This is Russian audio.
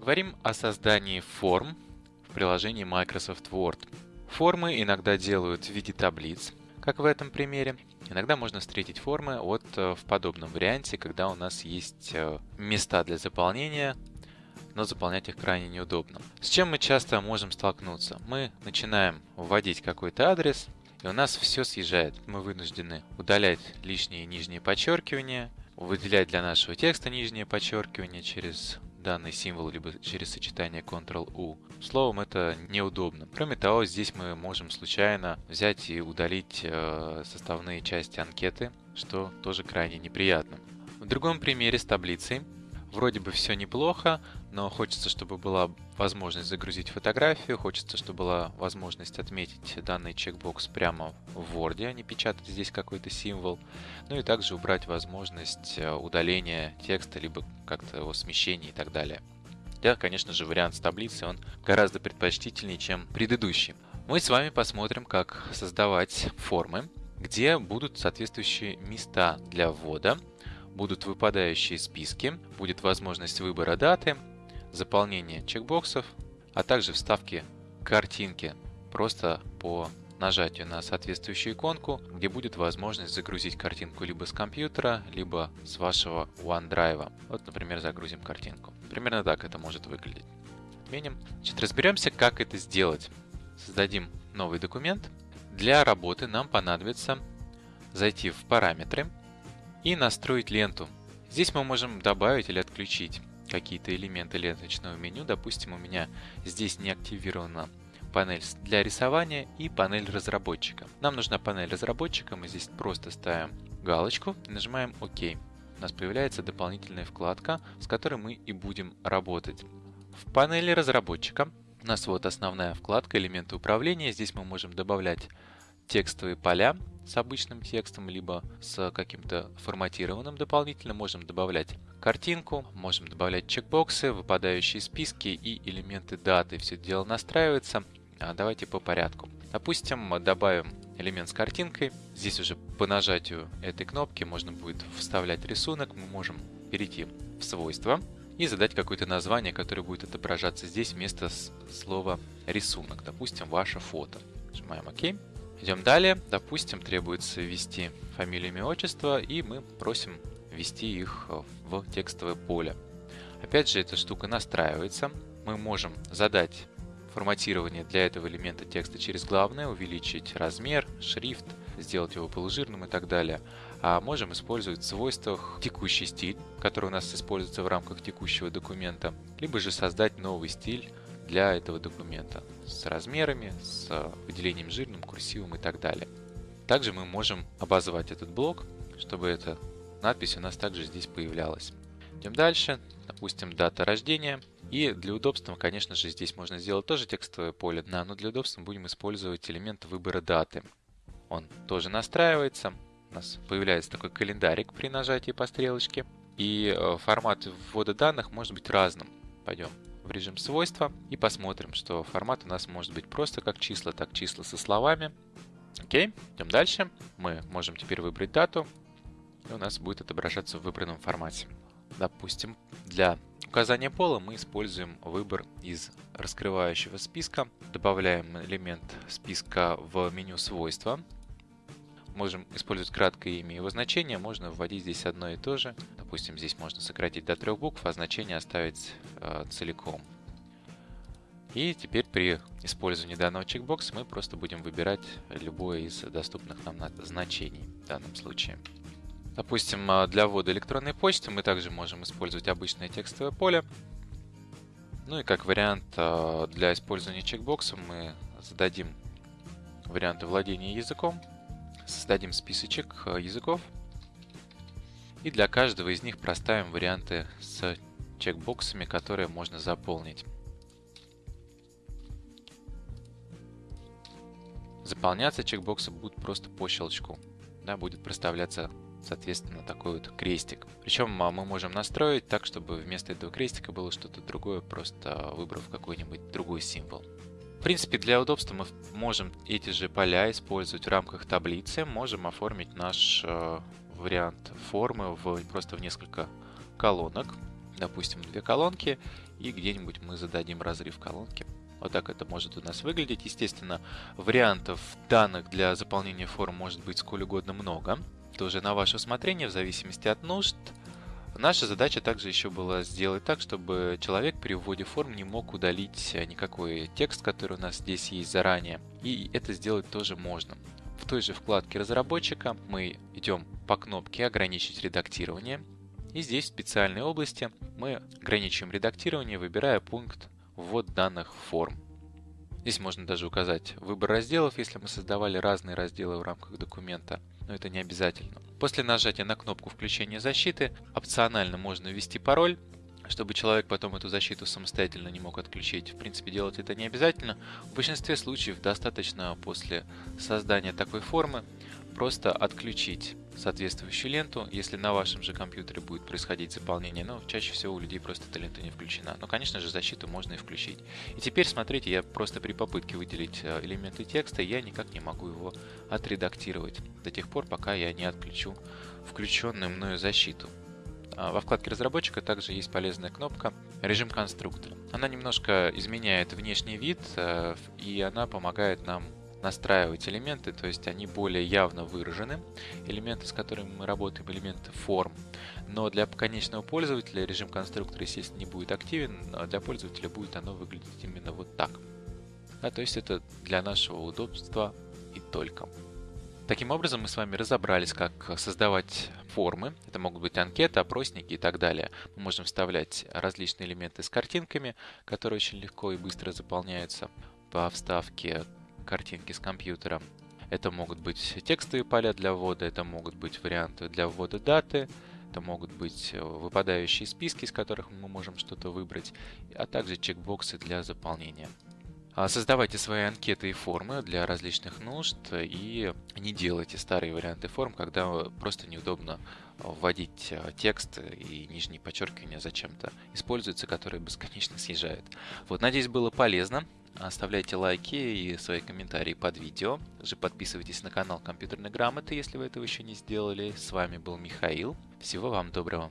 Поговорим о создании форм в приложении Microsoft Word. Формы иногда делают в виде таблиц, как в этом примере. Иногда можно встретить формы вот э, в подобном варианте, когда у нас есть э, места для заполнения, но заполнять их крайне неудобно. С чем мы часто можем столкнуться? Мы начинаем вводить какой-то адрес, и у нас все съезжает. Мы вынуждены удалять лишние нижние подчеркивания, выделять для нашего текста нижнее подчеркивание через данный символ, либо через сочетание Ctrl-U. Словом, это неудобно. Кроме того, здесь мы можем случайно взять и удалить э, составные части анкеты, что тоже крайне неприятно. В другом примере с таблицей Вроде бы все неплохо, но хочется, чтобы была возможность загрузить фотографию, хочется, чтобы была возможность отметить данный чекбокс прямо в Word, а не печатать здесь какой-то символ. Ну и также убрать возможность э, удаления текста, либо как-то его смещения и так далее. Да, конечно же, вариант с таблицей, он гораздо предпочтительнее, чем предыдущий. Мы с вами посмотрим, как создавать формы, где будут соответствующие места для ввода будут выпадающие списки, будет возможность выбора даты, заполнения чекбоксов, а также вставки картинки просто по нажатию на соответствующую иконку, где будет возможность загрузить картинку либо с компьютера, либо с вашего OneDrive. Вот, например, загрузим картинку. Примерно так это может выглядеть. Отменим. Значит, разберемся, как это сделать. Создадим новый документ. Для работы нам понадобится зайти в параметры, и настроить ленту. Здесь мы можем добавить или отключить какие-то элементы ленточного меню. Допустим, у меня здесь не активирована панель для рисования и панель разработчика. Нам нужна панель разработчика, мы здесь просто ставим галочку и нажимаем ОК. У нас появляется дополнительная вкладка, с которой мы и будем работать. В панели разработчика у нас вот основная вкладка «Элементы управления». Здесь мы можем добавлять текстовые поля, с обычным текстом, либо с каким-то форматированным дополнительно. Можем добавлять картинку, можем добавлять чекбоксы, выпадающие списки и элементы даты. Все дело настраивается. А давайте по порядку. Допустим, добавим элемент с картинкой. Здесь уже по нажатию этой кнопки можно будет вставлять рисунок. Мы можем перейти в свойства и задать какое-то название, которое будет отображаться здесь вместо слова рисунок. Допустим, ваше фото. Нажимаем ОК. Идем далее. Допустим, требуется ввести фамилию, имя, отчество, и мы просим ввести их в текстовое поле. Опять же, эта штука настраивается. Мы можем задать форматирование для этого элемента текста через главное, увеличить размер, шрифт, сделать его полужирным и так далее. А можем использовать в свойствах текущий стиль, который у нас используется в рамках текущего документа, либо же создать новый стиль для этого документа с размерами, с выделением жирным, курсивом и так далее. Также мы можем обозвать этот блок, чтобы эта надпись у нас также здесь появлялась. Идем дальше. Допустим, дата рождения. И для удобства, конечно же, здесь можно сделать тоже текстовое поле, но для удобства будем использовать элемент выбора даты. Он тоже настраивается. У нас появляется такой календарик при нажатии по стрелочке. И э, формат ввода данных может быть разным. Пойдем в режим свойства и посмотрим, что формат у нас может быть просто как числа, так числа со словами. Окей, идем дальше. Мы можем теперь выбрать дату, и у нас будет отображаться в выбранном формате. Допустим, для указания пола мы используем выбор из раскрывающего списка. Добавляем элемент списка в меню свойства. Можем использовать краткое имя и его значение, можно вводить здесь одно и то же. Допустим, здесь можно сократить до трех букв, а значение оставить э, целиком. И теперь при использовании данного чекбокса мы просто будем выбирать любое из доступных нам значений в данном случае. Допустим, а, для ввода электронной почты мы также можем использовать обычное текстовое поле. Ну и как вариант а, для использования чекбокса мы зададим варианты владения языком создадим списочек э, языков и для каждого из них проставим варианты с чекбоксами, которые можно заполнить. Заполняться чекбоксы будут просто по щелчку. Да, будет проставляться, соответственно, такой вот крестик. Причем а, мы можем настроить так, чтобы вместо этого крестика было что-то другое, просто выбрав какой-нибудь другой символ. В принципе, для удобства мы можем эти же поля использовать в рамках таблицы. Можем оформить наш э, вариант формы в, просто в несколько колонок. допустим, две колонки, и где-нибудь мы зададим разрыв колонки. Вот так это может у нас выглядеть. Естественно, вариантов данных для заполнения форм может быть сколь угодно много. Тоже на ваше усмотрение, в зависимости от нужд. Наша задача также еще была сделать так, чтобы человек при вводе форм не мог удалить никакой текст, который у нас здесь есть заранее. И это сделать тоже можно. В той же вкладке разработчика мы идем по кнопке «Ограничить редактирование». И здесь в специальной области мы ограничиваем редактирование, выбирая пункт «Ввод данных форм». Здесь можно даже указать выбор разделов, если мы создавали разные разделы в рамках документа, но это не обязательно. После нажатия на кнопку включения защиты опционально можно ввести пароль, чтобы человек потом эту защиту самостоятельно не мог отключить. В принципе, делать это не обязательно. В большинстве случаев достаточно после создания такой формы просто отключить соответствующую ленту, если на вашем же компьютере будет происходить заполнение, но чаще всего у людей просто эта лента не включена. Но, конечно же, защиту можно и включить. И теперь, смотрите, я просто при попытке выделить э, элементы текста, я никак не могу его отредактировать до тех пор, пока я не отключу включенную мною защиту. А, во вкладке разработчика также есть полезная кнопка «Режим конструктора». Она немножко изменяет внешний вид, э, и она помогает нам настраивать элементы, то есть они более явно выражены. Элементы, с которыми мы работаем, элементы форм. Но для конечного пользователя режим конструктора, естественно, не будет активен, а для пользователя будет оно выглядеть именно вот так. Да, то есть это для нашего удобства и только. Таким образом, мы с вами разобрались, как создавать формы. Это могут быть анкеты, опросники и так далее. Мы можем вставлять различные элементы с картинками, которые очень легко и быстро заполняются по вставке картинки с компьютера. Это могут быть текстовые поля для ввода, это могут быть варианты для ввода даты, это могут быть э, выпадающие списки, из которых мы можем что-то выбрать, а также чекбоксы для заполнения. А, создавайте свои анкеты и формы для различных нужд и не делайте старые варианты форм, когда просто неудобно вводить э, текст и нижние подчеркивания зачем-то используются, которые бесконечно съезжают. Вот, надеюсь, было полезно. Оставляйте лайки и свои комментарии под видео. Также подписывайтесь на канал Компьютерной грамоты, если вы этого еще не сделали. С вами был Михаил. Всего вам доброго.